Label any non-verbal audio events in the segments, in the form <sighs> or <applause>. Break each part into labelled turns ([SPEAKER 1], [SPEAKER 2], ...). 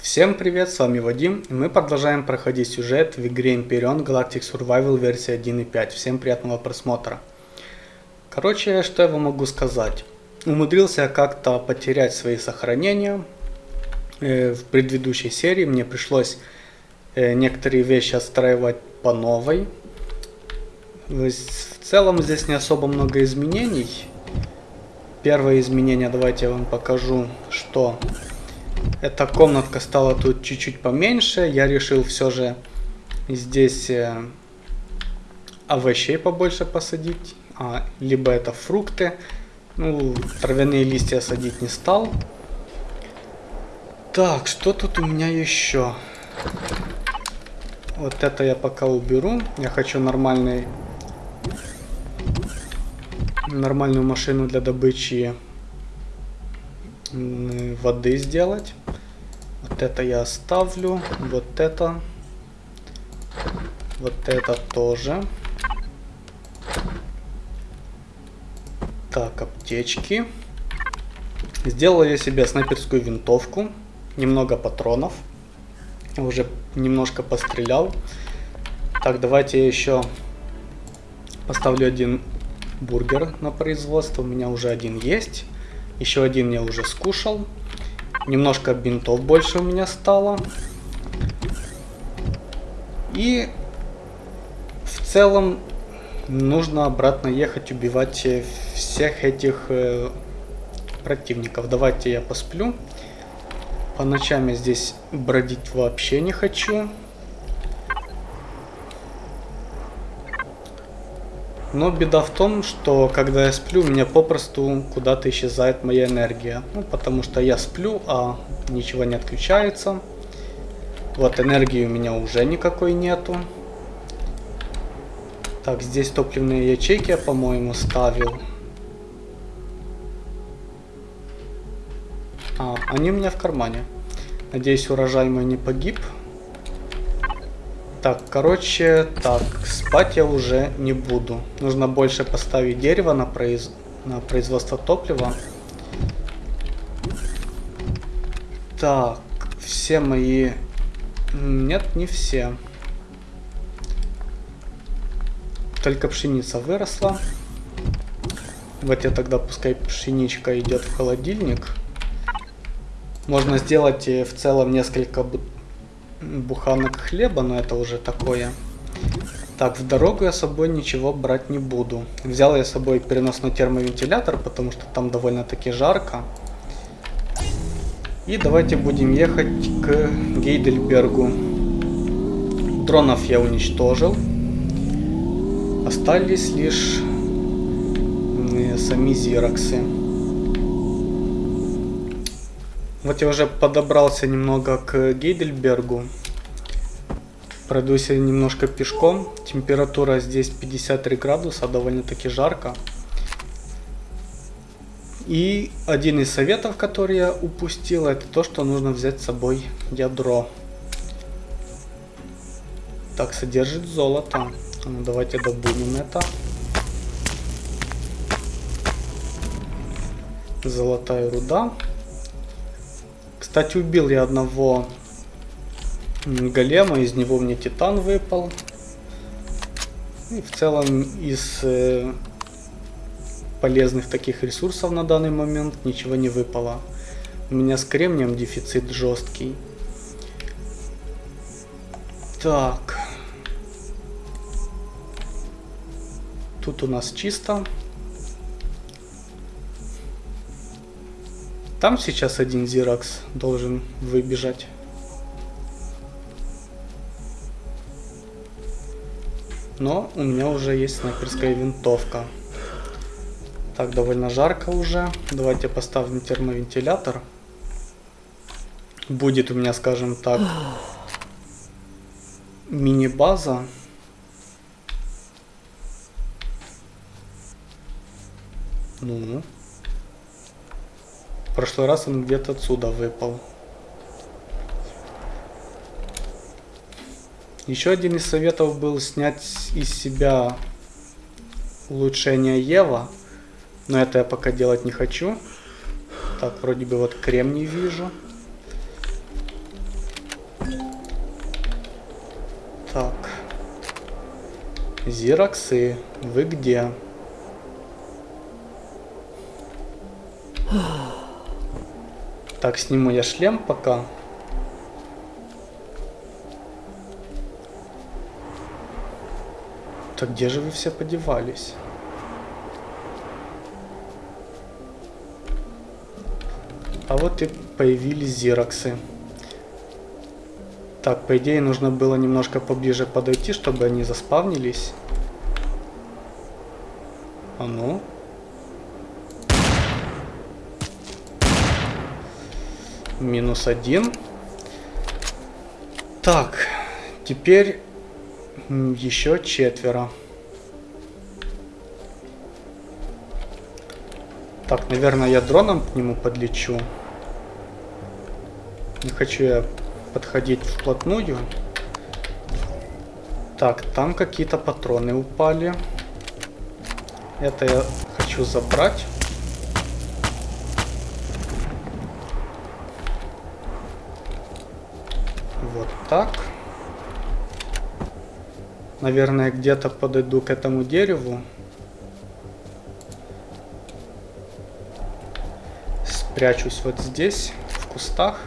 [SPEAKER 1] Всем привет, с вами Вадим, и мы продолжаем проходить сюжет в игре Empyrean Galactic Survival версия 1.5. Всем приятного просмотра. Короче, что я вам могу сказать. Умудрился как-то потерять свои сохранения. Э, в предыдущей серии мне пришлось э, некоторые вещи отстраивать по новой. В целом здесь не особо много изменений. Первое изменение, давайте я вам покажу, что эта комнатка стала тут чуть-чуть поменьше. Я решил все же здесь э, овощей побольше посадить. А, либо это фрукты. Ну, травяные листья садить не стал. Так, что тут у меня еще? Вот это я пока уберу. Я хочу нормальный нормальную машину для добычи воды сделать. Вот это я оставлю. Вот это. Вот это тоже. Так, аптечки. Сделал я себе снайперскую винтовку. Немного патронов. Уже немножко пострелял. Так, давайте я еще поставлю один бургер на производство. У меня уже один есть. Еще один я уже скушал. Немножко бинтов больше у меня стало. И в целом нужно обратно ехать убивать всех этих э, противников. Давайте я посплю. По ночам я здесь бродить вообще не хочу. Но беда в том, что когда я сплю, у меня попросту куда-то исчезает моя энергия. Ну, потому что я сплю, а ничего не отключается. Вот энергии у меня уже никакой нету. Так, здесь топливные ячейки я, по-моему, ставил. А, они у меня в кармане. Надеюсь, урожай мой не погиб. Так, короче, так, спать я уже не буду. Нужно больше поставить дерево на, произ... на производство топлива. Так, все мои... Нет, не все. Только пшеница выросла. Вот я тогда пускай пшеничка идет в холодильник. Можно сделать э, в целом несколько буханок хлеба, но это уже такое. Так, в дорогу я с собой ничего брать не буду. Взял я с собой переносной термовентилятор, потому что там довольно-таки жарко. И давайте будем ехать к Гейдельбергу. Дронов я уничтожил. Остались лишь сами зироксы. Вот я уже подобрался немного к Гейдельбергу. Пройдусь немножко пешком. Температура здесь 53 градуса, довольно-таки жарко. И один из советов, который я упустил, это то, что нужно взять с собой ядро. Так, содержит золото. Ну, давайте добудем это. Золотая руда. Кстати, убил я одного голема, из него мне титан выпал. И в целом из э, полезных таких ресурсов на данный момент ничего не выпало. У меня с кремнием дефицит жесткий. Так. Тут у нас чисто. Там сейчас один Зиракс должен выбежать. Но у меня уже есть снайперская винтовка. Так, довольно жарко уже. Давайте поставим термовентилятор. Будет у меня, скажем так, мини-база. Ну, прошлый раз он где-то отсюда выпал. Еще один из советов был снять из себя улучшение Ева. Но это я пока делать не хочу. Так, вроде бы вот крем не вижу. Так. Зироксы, вы где? Ах. <sighs> <sniffs> Так, сниму я шлем пока. Так где же вы все подевались? А вот и появились зироксы. Так, по идее нужно было немножко поближе подойти, чтобы они заспавнились. А ну. Минус один. Так, теперь еще четверо. Так, наверное, я дроном к нему подлечу. Не хочу я подходить вплотную. Так, там какие-то патроны упали. Это я хочу забрать. Вот так. Наверное, где-то подойду к этому дереву. Спрячусь вот здесь, в кустах.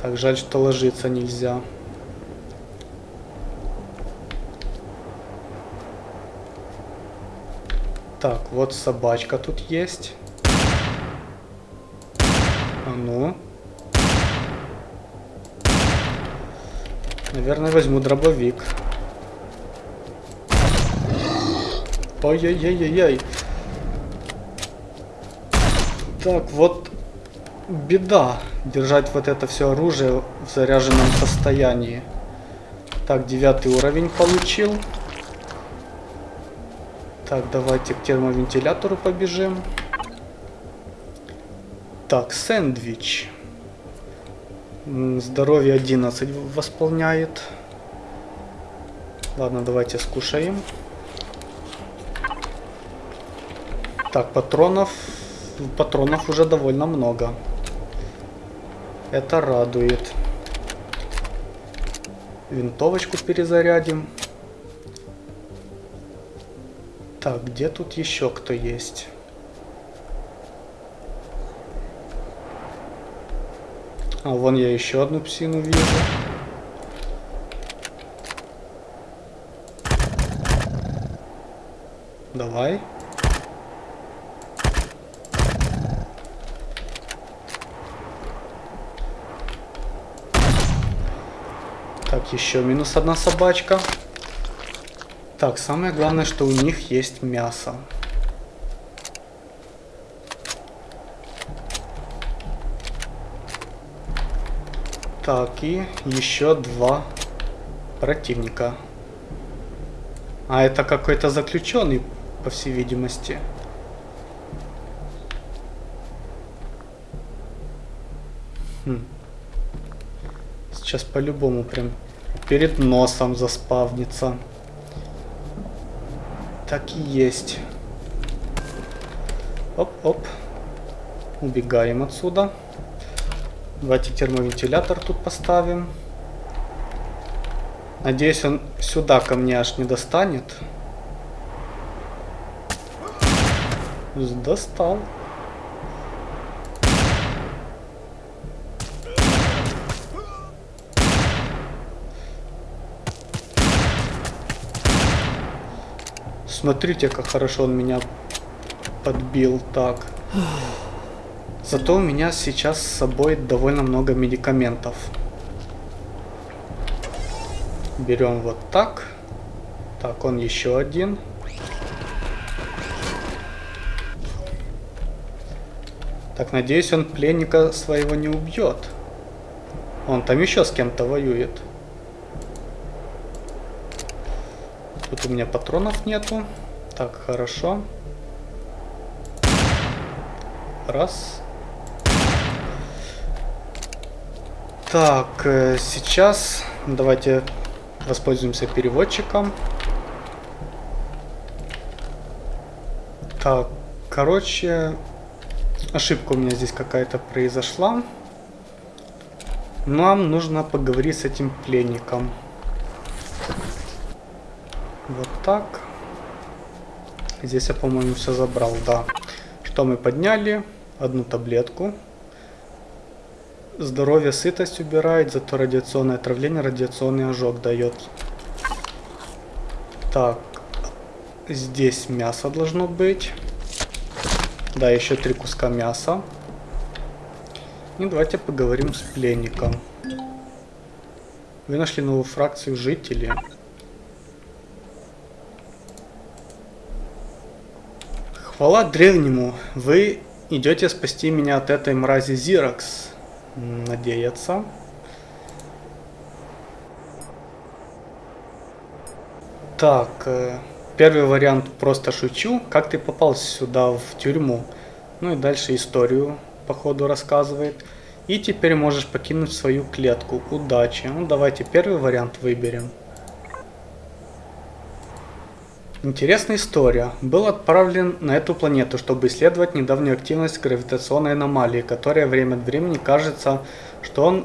[SPEAKER 1] Так, жаль, что ложиться нельзя. Так, вот собачка тут есть. А ну. Наверное, возьму дробовик. Ой-ой-ой-ой-ой. Так, вот беда держать вот это все оружие в заряженном состоянии. Так, девятый уровень получил. Так, давайте к термовентилятору побежим. Так, сэндвич. Здоровье 11 восполняет. Ладно, давайте скушаем. Так, патронов. Патронов уже довольно много. Это радует. Винтовочку перезарядим. Так, где тут еще кто есть? А, вон я еще одну псину вижу. Давай. Так, еще минус одна собачка. Так, самое главное, что у них есть мясо. Так, и еще два противника. А это какой-то заключенный, по всей видимости. Хм. Сейчас по-любому прям перед носом заспавнится. Так и есть. Оп-оп. Убегаем отсюда. Давайте термовентилятор тут поставим. Надеюсь, он сюда ко мне аж не достанет. Достал. Смотрите, как хорошо он меня подбил так. Зато у меня сейчас с собой довольно много медикаментов. Берем вот так. Так, он еще один. Так, надеюсь, он пленника своего не убьет. Он там еще с кем-то воюет. Тут у меня патронов нету. Так, хорошо. Раз. Так, э, сейчас давайте воспользуемся переводчиком. Так, короче, ошибка у меня здесь какая-то произошла. Нам нужно поговорить с этим пленником. Вот так. Здесь я, по-моему, все забрал, да. Что мы подняли? Одну таблетку. Здоровье, сытость убирает, зато радиационное отравление, радиационный ожог дает. Так, здесь мясо должно быть. Да, еще три куска мяса. И давайте поговорим с пленником. Вы нашли новую фракцию жителей. Хвала древнему, вы идете спасти меня от этой мрази Зиракс. Надеяться. Так, э, первый вариант просто шучу. Как ты попал сюда в тюрьму? Ну и дальше историю по ходу рассказывает. И теперь можешь покинуть свою клетку. Удачи. Ну давайте первый вариант выберем. Интересная история. Был отправлен на эту планету, чтобы исследовать недавнюю активность гравитационной аномалии, которая время от времени кажется, что он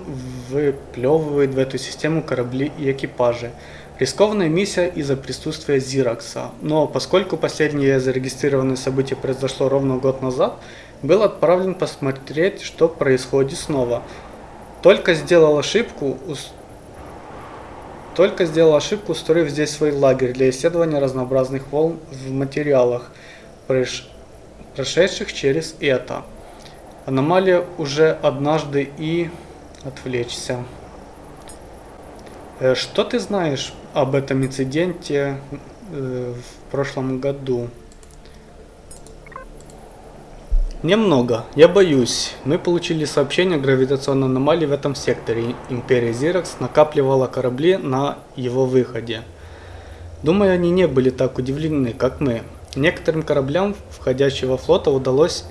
[SPEAKER 1] выплевывает в эту систему корабли и экипажи. Рискованная миссия из-за присутствия Зиракса, но поскольку последнее зарегистрированное событие произошло ровно год назад, был отправлен посмотреть, что происходит снова. Только сделал ошибку, только сделал ошибку, устроив здесь свой лагерь для исследования разнообразных волн в материалах, прошедших через это. Аномалия уже однажды и отвлечься. Э, что ты знаешь об этом инциденте э, в прошлом году? Немного. Я боюсь. Мы получили сообщение о гравитационной аномалии в этом секторе. Империя Зиракс накапливала корабли на его выходе. Думаю, они не были так удивлены, как мы. Некоторым кораблям входящего флота удалось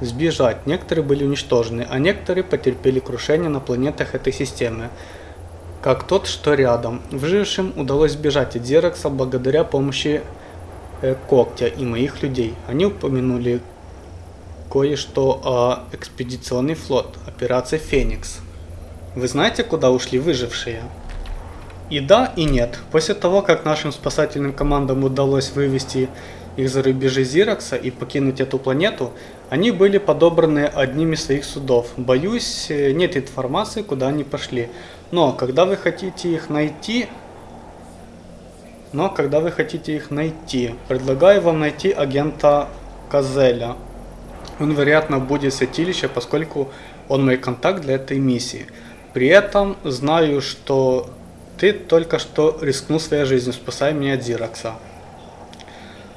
[SPEAKER 1] сбежать, некоторые были уничтожены, а некоторые потерпели крушение на планетах этой системы, как тот, что рядом. Выжившим удалось сбежать от Зеракса благодаря помощи э, Когтя и моих людей. Они упомянули кое-что о экспедиционный флот, операция Феникс. Вы знаете, куда ушли выжившие? И да, и нет. После того, как нашим спасательным командам удалось вывести их за рубежи Зиракса и покинуть эту планету, они были подобраны одним из своих судов. Боюсь, нет информации, куда они пошли. Но когда вы хотите их найти... Но когда вы хотите их найти, предлагаю вам найти агента Казеля. Он, вероятно, будет святилище, поскольку он мой контакт для этой миссии. При этом знаю, что ты только что рискнул своей жизнью, спасая меня от Зиракса.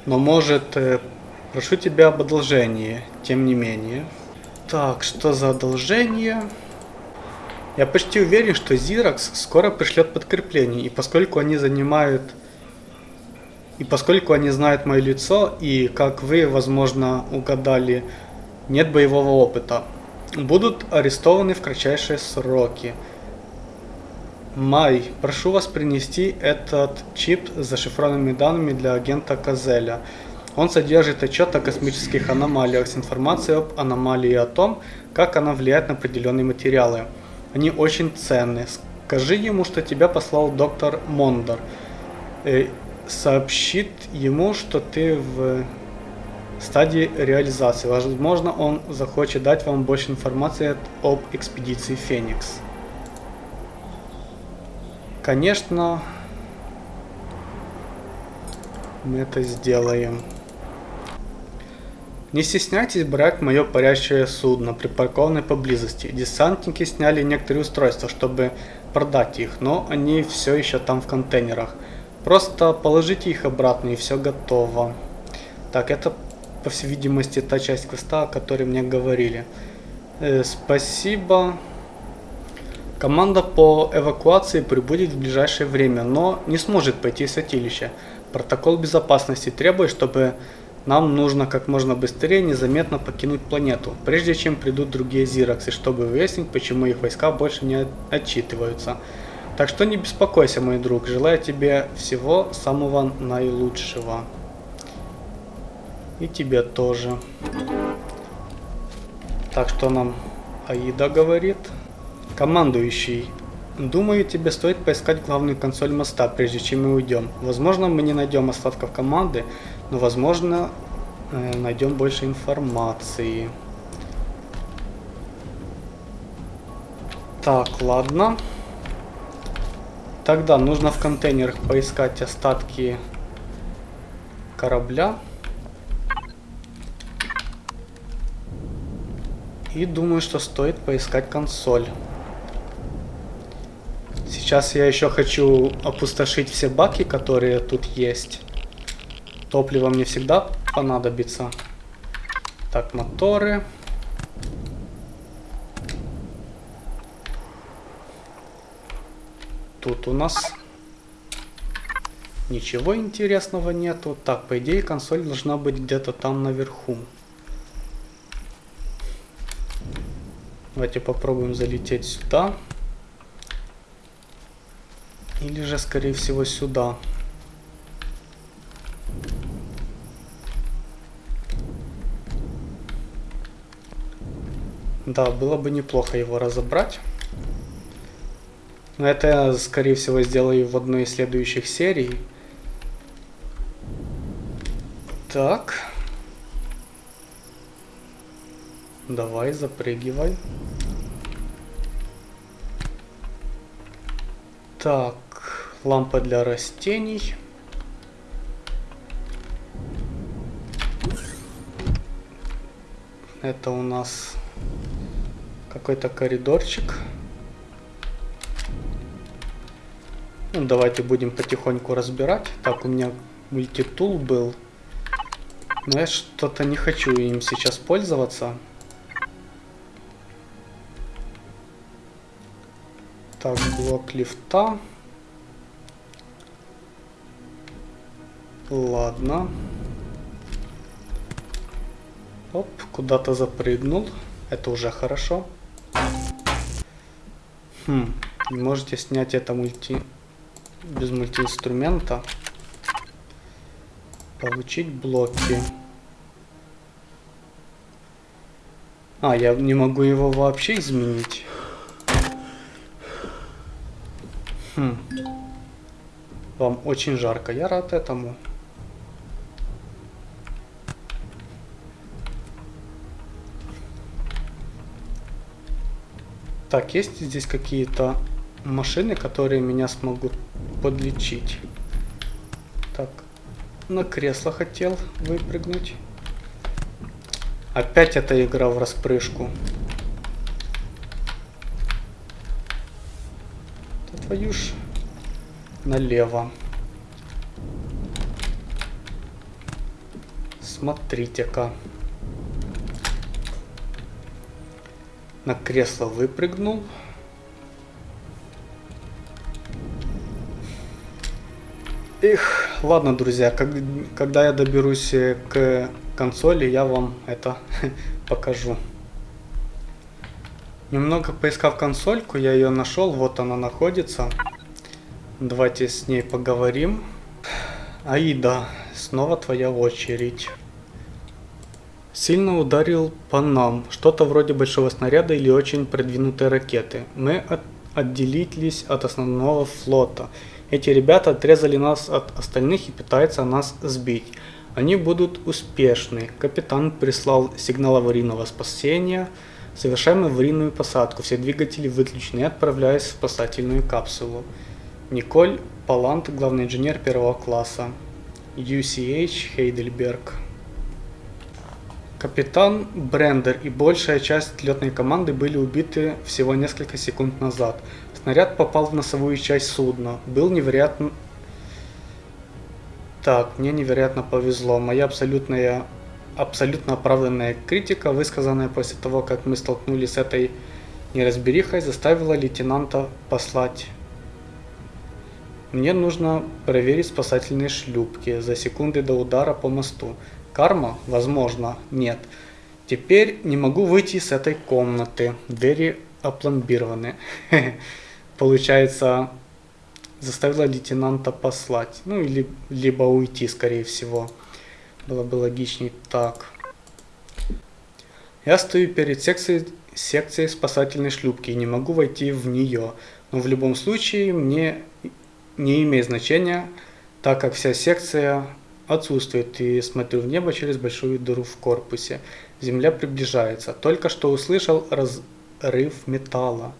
[SPEAKER 1] Но может, э, прошу тебя об одолжении, тем не менее. Так, что за одолжение? Я почти уверен, что Зиракс скоро пришлет подкрепление, и поскольку они занимают и поскольку они знают мое лицо, и как вы, возможно, угадали, нет боевого опыта, будут арестованы в кратчайшие сроки. Май, прошу вас принести этот чип с зашифрованными данными для агента Казеля. Он содержит отчет о космических аномалиях с информацией об аномалии и о том, как она влияет на определенные материалы. Они очень ценны. Скажи ему, что тебя послал доктор Мондор. Э, сообщит ему, что ты в стадии реализации. Возможно, он захочет дать вам больше информации об экспедиции Феникс. Конечно, мы это сделаем. Не стесняйтесь брать мое парящее судно, припаркованное поблизости. Десантники сняли некоторые устройства, чтобы продать их, но они все еще там в контейнерах. Просто положите их обратно и все готово. Так, это по всей видимости та часть квеста, о которой мне говорили. Э, спасибо. Команда по эвакуации прибудет в ближайшее время, но не сможет пойти в святилище. Протокол безопасности требует, чтобы нам нужно как можно быстрее незаметно покинуть планету, прежде чем придут другие Зираксы, чтобы выяснить, почему их войска больше не отчитываются. Так что не беспокойся, мой друг, желаю тебе всего самого наилучшего. И тебе тоже. Так что нам Аида говорит. Командующий. Думаю, тебе стоит поискать главную консоль моста, прежде чем мы уйдем. Возможно, мы не найдем остатков команды, но возможно, э, найдем больше информации. Так, ладно. Тогда нужно в контейнерах поискать остатки корабля. И думаю, что стоит поискать консоль. Сейчас я еще хочу опустошить все баки, которые тут есть. Топливо мне всегда понадобится. Так, моторы. Тут у нас ничего интересного нету. Так, по идее консоль должна быть где-то там наверху. Давайте попробуем залететь сюда. Или же, скорее всего, сюда. Да, было бы неплохо его разобрать. Но это я, скорее всего, сделаю в одной из следующих серий. Так. Давай, запрыгивай. Так, лампа для растений. Это у нас какой-то коридорчик. Ну, давайте будем потихоньку разбирать. Так, у меня мультитул был. Но я что-то не хочу им сейчас пользоваться. Так, блок лифта. Ладно. Оп, куда-то запрыгнул. Это уже хорошо. Хм, можете снять это мульти... без мультиинструмента. Получить блоки. А, я не могу его вообще изменить. Хм. Вам очень жарко. Я рад этому. Так, есть здесь какие-то машины, которые меня смогут подлечить? Так, на кресло хотел выпрыгнуть. Опять эта игра в распрыжку. Твою ж налево. Смотрите-ка. На кресло выпрыгнул. Их, ладно, друзья, как, когда я доберусь э, к консоли, я вам это <laughs> покажу. Немного поискав консольку, я ее нашел, вот она находится. Давайте с ней поговорим. Аида, снова твоя очередь. Сильно ударил по нам, что-то вроде большого снаряда или очень продвинутой ракеты. Мы от отделились от основного флота. Эти ребята отрезали нас от остальных и пытаются нас сбить. Они будут успешны. Капитан прислал сигнал аварийного спасения. Совершаем аварийную посадку, все двигатели выключены отправляюсь в спасательную капсулу. Николь Палант, главный инженер первого класса. UCH Хейдельберг. Капитан Брендер и большая часть летной команды были убиты всего несколько секунд назад. Снаряд попал в носовую часть судна. Был невероятно... Так, мне невероятно повезло. Моя абсолютная абсолютно оправданная критика, высказанная после того, как мы столкнулись с этой неразберихой, заставила лейтенанта послать. Мне нужно проверить спасательные шлюпки за секунды до удара по мосту. Карма? Возможно, нет. Теперь не могу выйти с этой комнаты. Двери опломбированы. <laughs> Получается, заставила лейтенанта послать. Ну, или либо уйти, скорее всего. Было бы логичней так. Я стою перед секцией, секции спасательной шлюпки и не могу войти в нее. Но в любом случае мне не имеет значения, так как вся секция отсутствует и смотрю в небо через большую дыру в корпусе. Земля приближается. Только что услышал разрыв металла.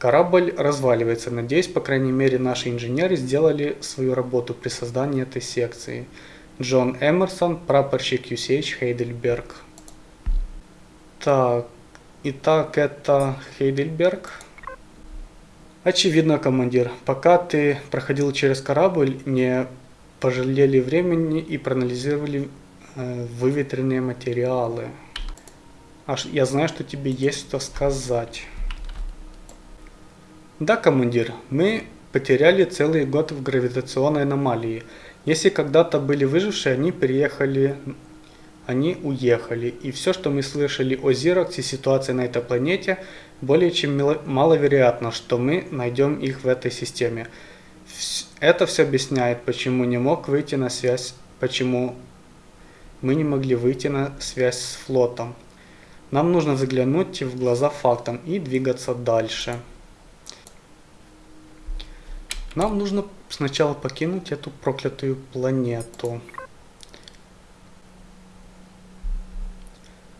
[SPEAKER 1] Корабль разваливается. Надеюсь, по крайней мере, наши инженеры сделали свою работу при создании этой секции. Джон Эмерсон, прапорщик UCH Хейдельберг. Так, итак, это Хейдельберг. Очевидно, командир, пока ты проходил через корабль, не пожалели времени и проанализировали э, выветренные материалы. Аж я знаю, что тебе есть что сказать. Да, командир, мы потеряли целый год в гравитационной аномалии. Если когда-то были выжившие, они переехали, они уехали. И все, что мы слышали о Зироксе ситуации на этой планете, более чем маловероятно, что мы найдем их в этой системе. Это все объясняет, почему не мог выйти на связь, почему мы не могли выйти на связь с флотом. Нам нужно заглянуть в глаза фактам и двигаться дальше. Нам нужно сначала покинуть эту проклятую планету.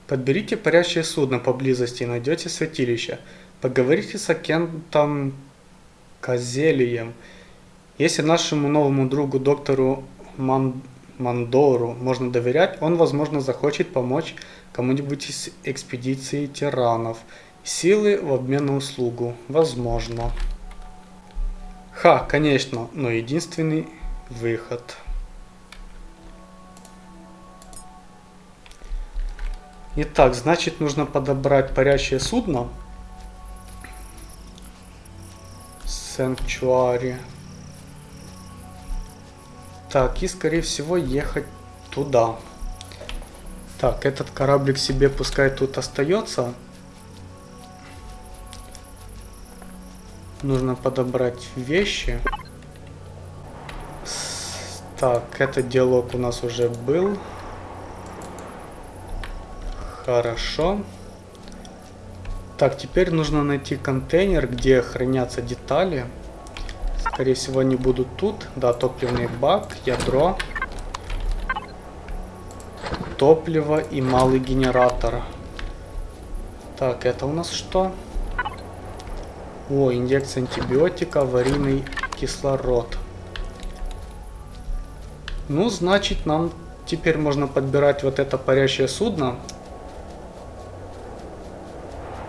[SPEAKER 1] Подберите парящее судно поблизости и найдете святилище. Поговорите с агентом Козелием. Если нашему новому другу доктору Ман... Мандору можно доверять, он, возможно, захочет помочь кому-нибудь из экспедиции тиранов. Силы в обмен на услугу. Возможно. Ха, конечно, но единственный выход. Итак, значит нужно подобрать парящее судно. Санктуари. Так, и скорее всего ехать туда. Так, этот кораблик себе пускай тут остается. Нужно подобрать вещи. Так, этот диалог у нас уже был. Хорошо. Так, теперь нужно найти контейнер, где хранятся детали. Скорее всего, они будут тут. Да, топливный бак, ядро. Топливо и малый генератор. Так, это у нас что? О, инъекция антибиотика, аварийный кислород. Ну, значит, нам теперь можно подбирать вот это парящее судно.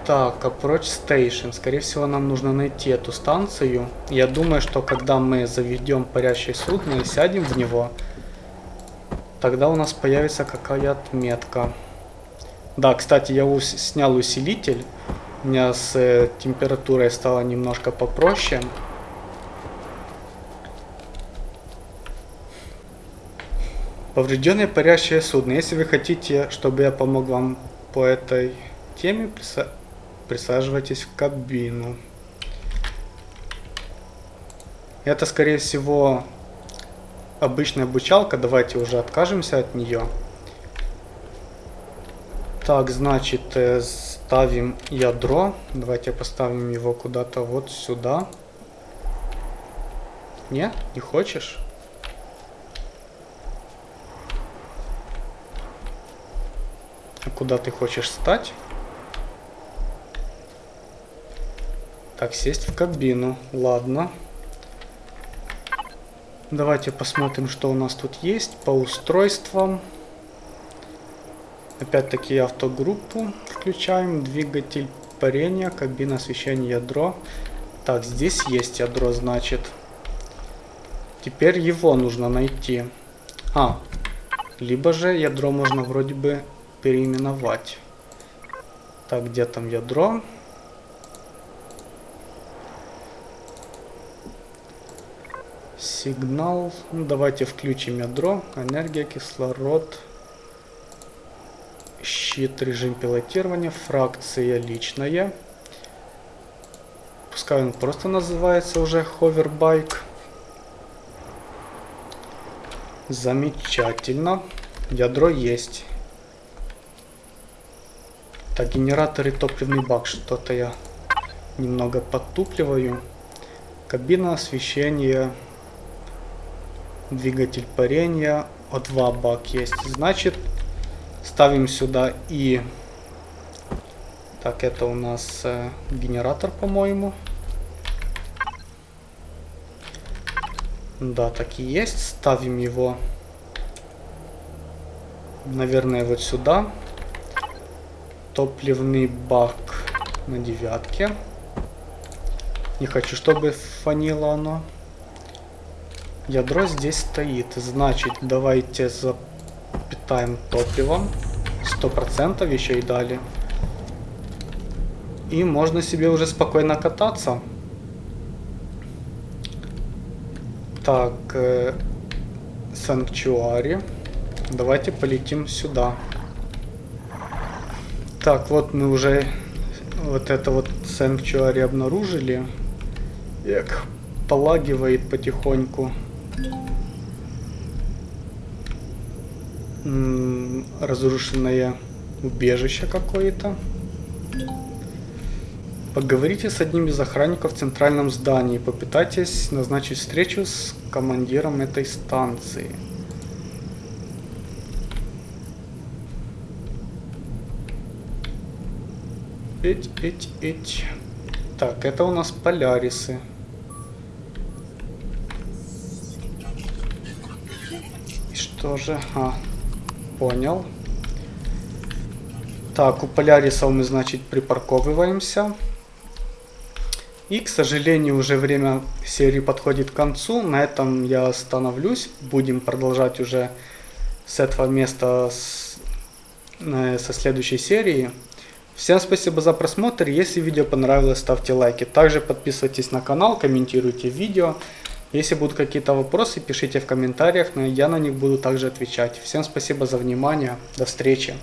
[SPEAKER 1] Так, Approach Station. Скорее всего, нам нужно найти эту станцию. Я думаю, что когда мы заведем парящее судно и сядем в него, тогда у нас появится какая отметка. Да, кстати, я снял усилитель. У меня с э, температурой стало немножко попроще. Поврежденное парящее судно. Если вы хотите, чтобы я помог вам по этой теме, присаживайтесь в кабину. Это, скорее всего, обычная обучалка. Давайте уже откажемся от нее. Так, значит, э, ставим ядро. Давайте поставим его куда-то вот сюда. Не? Не хочешь? А куда ты хочешь стать? Так, сесть в кабину. Ладно. Давайте посмотрим, что у нас тут есть по устройствам. Опять-таки автогруппу включаем, двигатель парения, кабина освещения, ядро. Так, здесь есть ядро, значит. Теперь его нужно найти. А, либо же ядро можно вроде бы переименовать. Так, где там ядро? Сигнал. Ну, давайте включим ядро. Энергия, кислород щит, режим пилотирования, фракция личная. Пускай он просто называется уже ховербайк. Замечательно. Ядро есть. Так, генератор и топливный бак. Что-то я немного подтупливаю. Кабина освещения. Двигатель парения. О2 бак есть. Значит, ставим сюда и... Так, это у нас э, генератор, по-моему. Да, так и есть. Ставим его, наверное, вот сюда. Топливный бак на девятке. Не хочу, чтобы фанило оно. Ядро здесь стоит. Значит, давайте запитаем топливом. Сто процентов еще и дали. И можно себе уже спокойно кататься. Так, э, Санктуари. Давайте полетим сюда. Так, вот мы уже вот это вот Санктуари обнаружили. Эх, полагивает потихоньку. Разрушенное убежище какое-то. Поговорите с одним из охранников в центральном здании. Попытайтесь назначить встречу с командиром этой станции. Эть, эть, эть. Так, это у нас полярисы. И что же? А, понял. Так, у полярисов мы, значит, припарковываемся. И, к сожалению, уже время серии подходит к концу. На этом я остановлюсь. Будем продолжать уже с этого места с, э, со следующей серии. Всем спасибо за просмотр. Если видео понравилось, ставьте лайки. Также подписывайтесь на канал, комментируйте видео. Если будут какие-то вопросы, пишите в комментариях, но я на них буду также отвечать. Всем спасибо за внимание. До встречи.